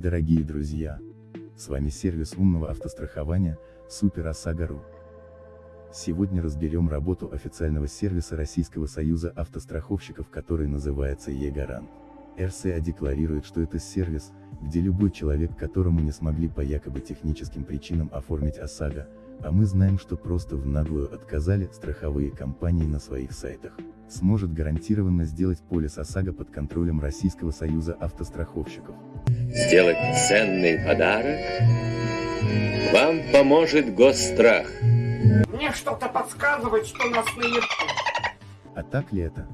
Дорогие друзья! С вами сервис умного автострахования Супер ОСАГО.ру. Сегодня разберем работу официального сервиса Российского союза автостраховщиков, который называется ЕГарант. РСА декларирует, что это сервис, где любой человек, которому не смогли по якобы техническим причинам оформить ОСАГО, а мы знаем, что просто в наглую отказали страховые компании на своих сайтах, сможет гарантированно сделать полис ОСАГО под контролем Российского союза автостраховщиков. Сделать ценный подарок вам поможет Госстрах. Мне что-то подсказывает, что нас наебут. А так ли это?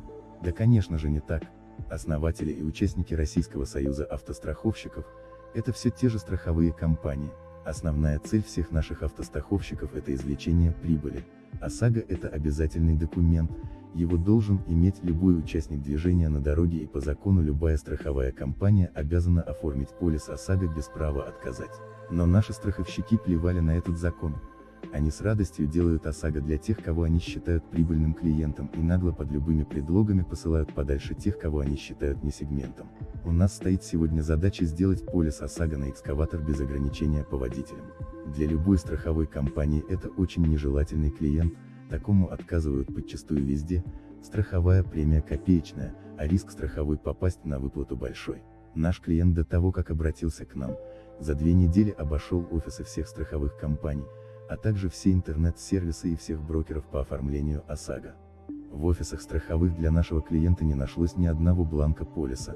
Да конечно же не так. Основатели и участники Российского союза автостраховщиков – это все те же страховые компании. Основная цель всех наших автостраховщиков – это извлечение прибыли. ОСАГО – это обязательный документ, его должен иметь любой участник движения на дороге и по закону любая страховая компания обязана оформить полис ОСАГО без права отказать. Но наши страховщики плевали на этот закон. Они с радостью делают ОСАГО для тех, кого они считают прибыльным клиентом и нагло под любыми предлогами посылают подальше тех, кого они считают не сегментом. У нас стоит сегодня задача сделать полис ОСАГО на экскаватор без ограничения по водителям. Для любой страховой компании это очень нежелательный клиент, такому отказывают подчастую везде, страховая премия копеечная, а риск страховой попасть на выплату большой. Наш клиент до того, как обратился к нам, за две недели обошел офисы всех страховых компаний, а также все интернет-сервисы и всех брокеров по оформлению ОСАГО. В офисах страховых для нашего клиента не нашлось ни одного бланка полиса,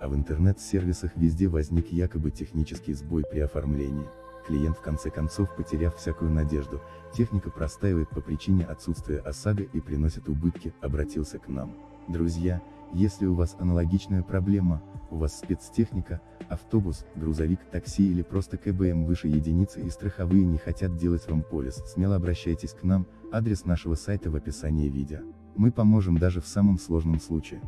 а в интернет-сервисах везде возник якобы технический сбой при оформлении. Клиент в конце концов потеряв всякую надежду, техника простаивает по причине отсутствия ОСАГО и приносит убытки, обратился к нам. Друзья, если у вас аналогичная проблема, у вас спецтехника, автобус, грузовик, такси или просто КБМ выше единицы и страховые не хотят делать вам полис, смело обращайтесь к нам, адрес нашего сайта в описании видео. Мы поможем даже в самом сложном случае.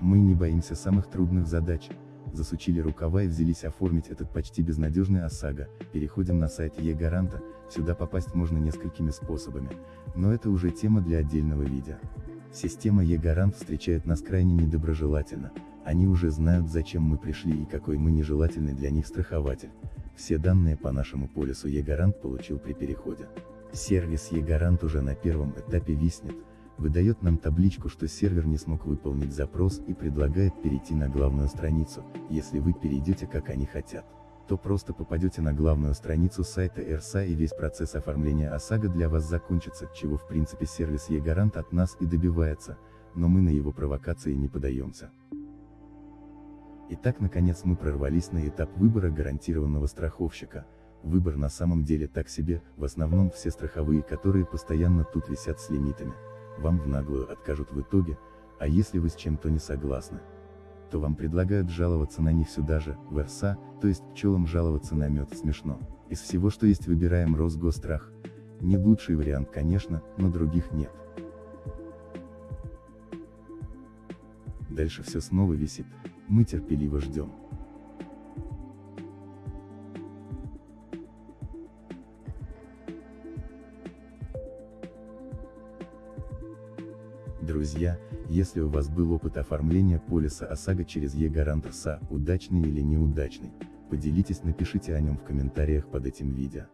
Мы не боимся самых трудных задач. Засучили рукава и взялись оформить этот почти безнадежный ОСАГО, переходим на сайт Е-Гаранта, сюда попасть можно несколькими способами, но это уже тема для отдельного видео. Система Е-Гарант встречает нас крайне недоброжелательно, они уже знают зачем мы пришли и какой мы нежелательный для них страхователь. Все данные по нашему полису Е-Гарант получил при переходе. Сервис Е-Гарант уже на первом этапе виснет, выдает нам табличку, что сервер не смог выполнить запрос и предлагает перейти на главную страницу, если вы перейдете как они хотят. То просто попадете на главную страницу сайта РСА и весь процесс оформления ОСАГО для вас закончится, чего в принципе сервис Е-Гарант от нас и добивается, но мы на его провокации не подаемся. Итак наконец мы прорвались на этап выбора гарантированного страховщика, выбор на самом деле так себе, в основном все страховые, которые постоянно тут висят с лимитами, вам в наглую откажут в итоге, а если вы с чем-то не согласны, то вам предлагают жаловаться на них сюда же, в РСА, то есть пчелам жаловаться на мед, смешно. Из всего что есть выбираем Росгострах. Не лучший вариант конечно, но других нет. Дальше все снова висит, мы терпеливо ждем. Друзья, если у вас был опыт оформления полиса ОСАГО через Е-Гарант РСА, удачный или неудачный, поделитесь напишите о нем в комментариях под этим видео.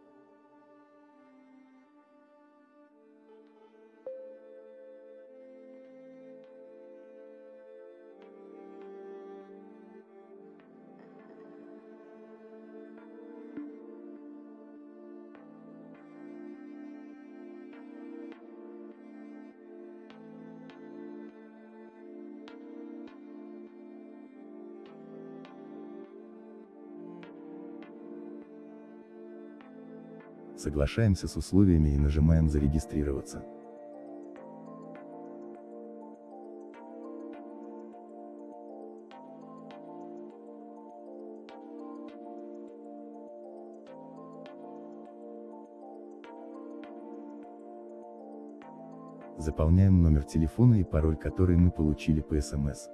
Соглашаемся с условиями и нажимаем «Зарегистрироваться». Заполняем номер телефона и пароль, который мы получили по СМС.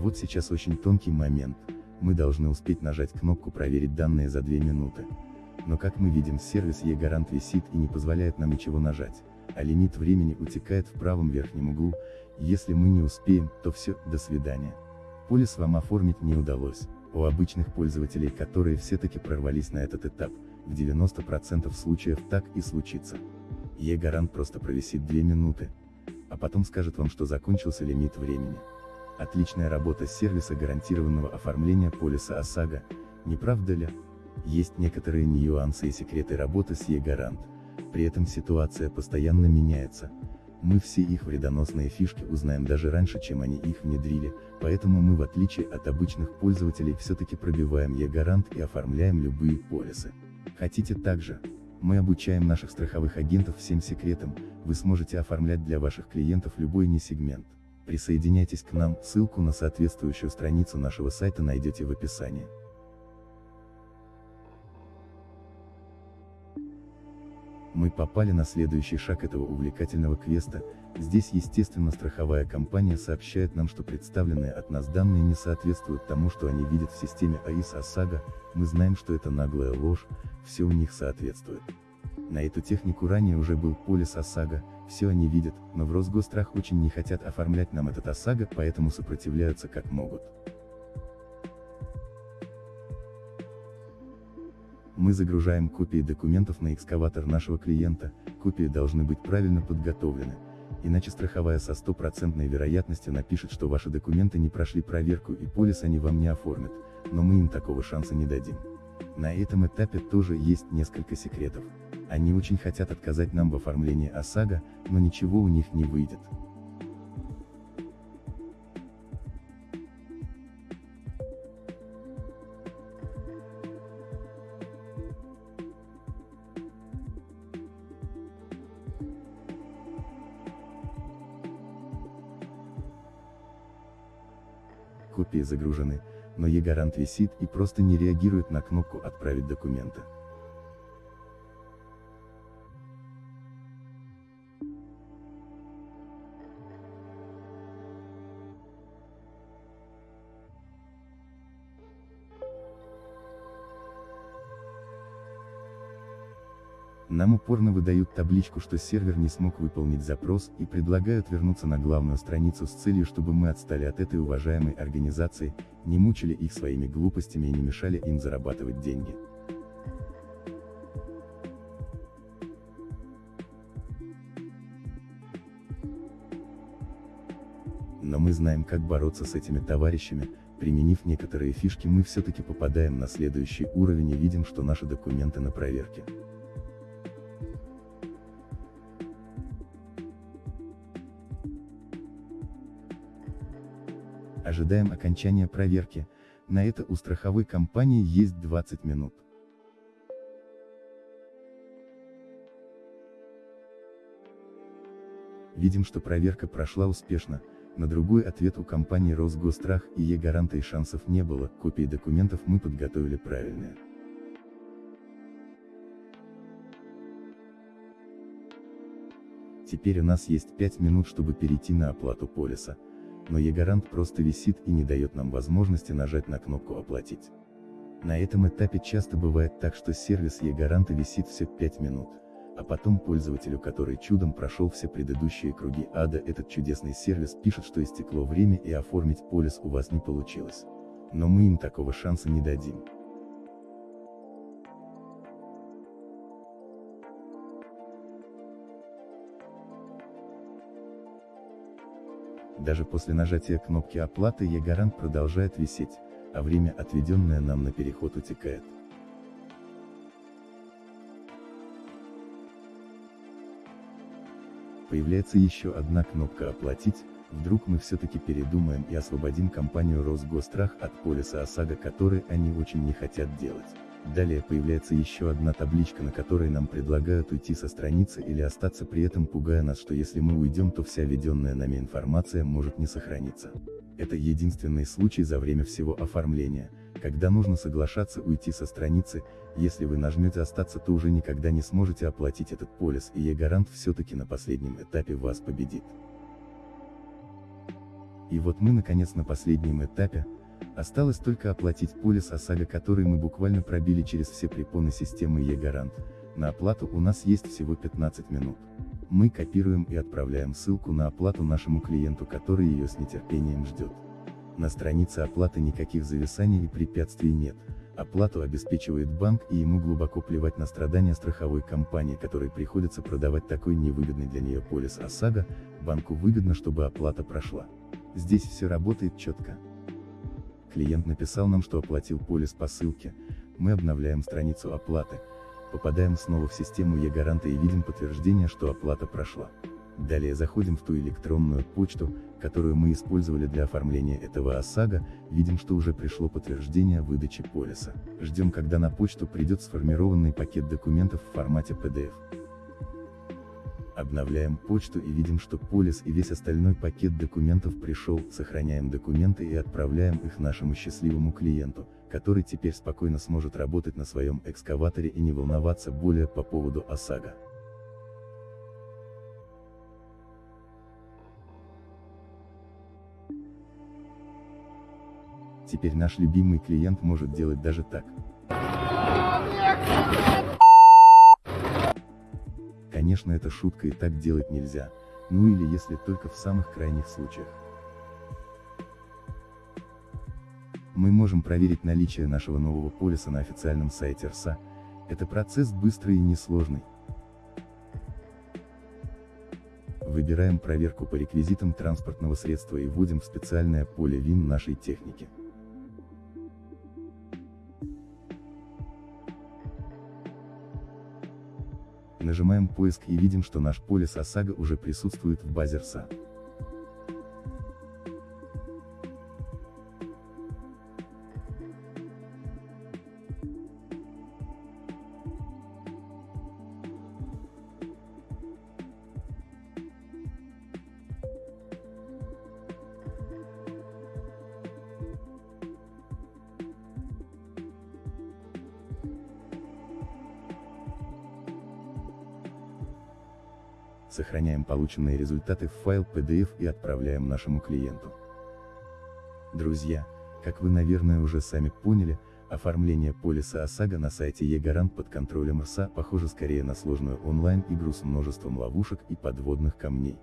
Вот сейчас очень тонкий момент, мы должны успеть нажать кнопку «Проверить данные за 2 минуты». Но как мы видим сервис e-гарант висит и не позволяет нам ничего нажать, а лимит времени утекает в правом верхнем углу, если мы не успеем, то все, до свидания. Полис вам оформить не удалось. У обычных пользователей, которые все-таки прорвались на этот этап, в 90% случаев так и случится. E-гарант просто провисит 2 минуты, а потом скажет вам, что закончился лимит времени. Отличная работа сервиса гарантированного оформления полиса ОСАГО, не правда ли? Есть некоторые нюансы и секреты работы с e-гарант, при этом ситуация постоянно меняется. Мы все их вредоносные фишки узнаем даже раньше, чем они их внедрили, поэтому мы в отличие от обычных пользователей все-таки пробиваем e-гарант и оформляем любые полисы. Хотите также? Мы обучаем наших страховых агентов всем секретам, вы сможете оформлять для ваших клиентов любой не сегмент. Присоединяйтесь к нам, ссылку на соответствующую страницу нашего сайта найдете в описании. Мы попали на следующий шаг этого увлекательного квеста, здесь естественно страховая компания сообщает нам, что представленные от нас данные не соответствуют тому, что они видят в системе АИС ОСАГО, мы знаем, что это наглая ложь, все у них соответствует. На эту технику ранее уже был полис ОСАГО, все они видят, но в Росгострах очень не хотят оформлять нам этот ОСАГО, поэтому сопротивляются как могут. Мы загружаем копии документов на экскаватор нашего клиента, копии должны быть правильно подготовлены, иначе страховая со стопроцентной вероятностью напишет, что ваши документы не прошли проверку и полис они вам не оформят, но мы им такого шанса не дадим. На этом этапе тоже есть несколько секретов. Они очень хотят отказать нам в оформлении ОСАГО, но ничего у них не выйдет. копии загружены, но e-гарант висит и просто не реагирует на кнопку «Отправить документы». Нам упорно выдают табличку, что сервер не смог выполнить запрос, и предлагают вернуться на главную страницу с целью, чтобы мы отстали от этой уважаемой организации, не мучили их своими глупостями и не мешали им зарабатывать деньги. Но мы знаем, как бороться с этими товарищами, применив некоторые фишки мы все-таки попадаем на следующий уровень и видим, что наши документы на проверке. Ожидаем окончания проверки, на это у страховой компании есть 20 минут. Видим, что проверка прошла успешно, на другой ответ у компании Росгострах и Е-гаранта и шансов не было, копии документов мы подготовили правильные. Теперь у нас есть 5 минут, чтобы перейти на оплату полиса но e-гарант просто висит и не дает нам возможности нажать на кнопку «Оплатить». На этом этапе часто бывает так, что сервис e-гаранта висит все 5 минут, а потом пользователю, который чудом прошел все предыдущие круги ада, этот чудесный сервис пишет, что истекло время и оформить полис у вас не получилось. Но мы им такого шанса не дадим. Даже после нажатия кнопки оплаты e-гарант продолжает висеть, а время, отведенное нам на переход утекает. Появляется еще одна кнопка «Оплатить», вдруг мы все-таки передумаем и освободим компанию Росгострах от полиса ОСАГО, который они очень не хотят делать. Далее появляется еще одна табличка, на которой нам предлагают уйти со страницы или остаться при этом пугая нас, что если мы уйдем, то вся введенная нами информация может не сохраниться. Это единственный случай за время всего оформления, когда нужно соглашаться уйти со страницы, если вы нажмете остаться, то уже никогда не сможете оплатить этот полис и e-гарант все-таки на последнем этапе вас победит. И вот мы наконец на последнем этапе, осталось только оплатить полис ОСАГО который мы буквально пробили через все препоны системы E-Гарант, на оплату у нас есть всего 15 минут. Мы копируем и отправляем ссылку на оплату нашему клиенту, который ее с нетерпением ждет. На странице оплаты никаких зависаний и препятствий нет, оплату обеспечивает банк и ему глубоко плевать на страдания страховой компании, которой приходится продавать такой невыгодный для нее полис ОСАГО, банку выгодно, чтобы оплата прошла. Здесь все работает четко. Клиент написал нам, что оплатил полис по ссылке, мы обновляем страницу оплаты, попадаем снова в систему e-гаранта и видим подтверждение, что оплата прошла. Далее заходим в ту электронную почту, которую мы использовали для оформления этого ОСАГО, видим, что уже пришло подтверждение выдачи полиса. Ждем, когда на почту придет сформированный пакет документов в формате PDF. Обновляем почту и видим, что полис и весь остальной пакет документов пришел, сохраняем документы и отправляем их нашему счастливому клиенту, который теперь спокойно сможет работать на своем экскаваторе и не волноваться более по поводу ОСАГО. Теперь наш любимый клиент может делать даже так. Конечно это шутка и так делать нельзя, ну или если только в самых крайних случаях. Мы можем проверить наличие нашего нового полиса на официальном сайте РСА, это процесс быстрый и несложный. Выбираем проверку по реквизитам транспортного средства и вводим в специальное поле ВИН нашей техники. Нажимаем поиск и видим, что наш полис ОСАГО уже присутствует в базе РСА. Сохраняем полученные результаты в файл PDF и отправляем нашему клиенту. Друзья, как вы наверное уже сами поняли, оформление полиса ОСАГО на сайте eGarant под контролем РСА похоже скорее на сложную онлайн-игру с множеством ловушек и подводных камней.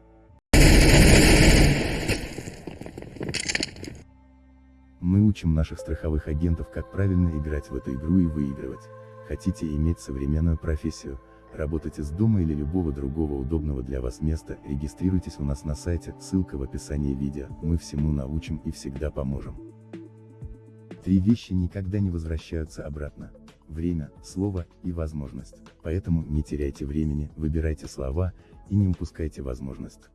Мы учим наших страховых агентов как правильно играть в эту игру и выигрывать. Хотите иметь современную профессию, Работать из дома или любого другого удобного для вас места, регистрируйтесь у нас на сайте, ссылка в описании видео, мы всему научим и всегда поможем. Три вещи никогда не возвращаются обратно. Время, слово и возможность. Поэтому не теряйте времени, выбирайте слова и не упускайте возможность.